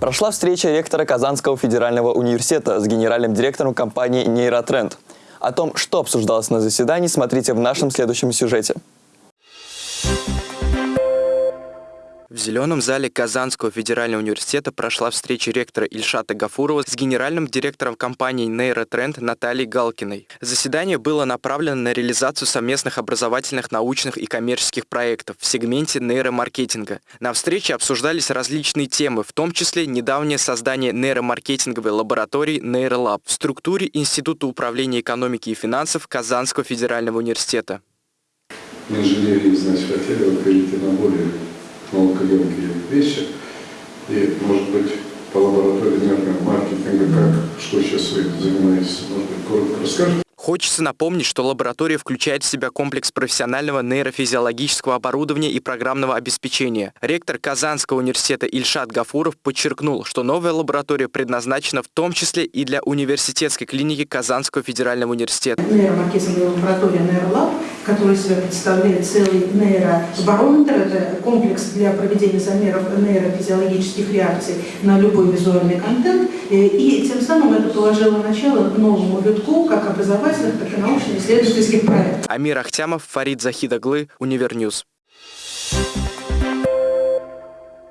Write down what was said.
Прошла встреча ректора Казанского федерального университета с генеральным директором компании «Нейротренд». О том, что обсуждалось на заседании, смотрите в нашем следующем сюжете. В Зеленом зале Казанского федерального университета прошла встреча ректора Ильшата Гафурова с генеральным директором компании «Нейротренд» Натальей Галкиной. Заседание было направлено на реализацию совместных образовательных, научных и коммерческих проектов в сегменте нейромаркетинга. На встрече обсуждались различные темы, в том числе недавнее создание нейромаркетинговой лаборатории «Нейролаб» в структуре Института управления экономики и финансов Казанского федерального университета. Инженерии, значит, хотели перейти на более наукоемкие вещи. И, может быть, по лаборатории маркетинга, как, что сейчас вы занимаетесь, может быть, коротко расскажете? Хочется напомнить, что лаборатория включает в себя комплекс профессионального нейрофизиологического оборудования и программного обеспечения. Ректор Казанского университета Ильшат Гафуров подчеркнул, что новая лаборатория предназначена в том числе и для университетской клиники Казанского федерального университета. Нейромаркетинговая лаборатория «Нейролаб», которая себя представляет целый нейробарометр, это комплекс для проведения замеров нейрофизиологических реакций на любой визуальный контент, и тем самым это положило начало новому витку как образовательных, так и научно-исследовательских проектов. Амир Ахтямов, Фарид Захидаглы, Univer News.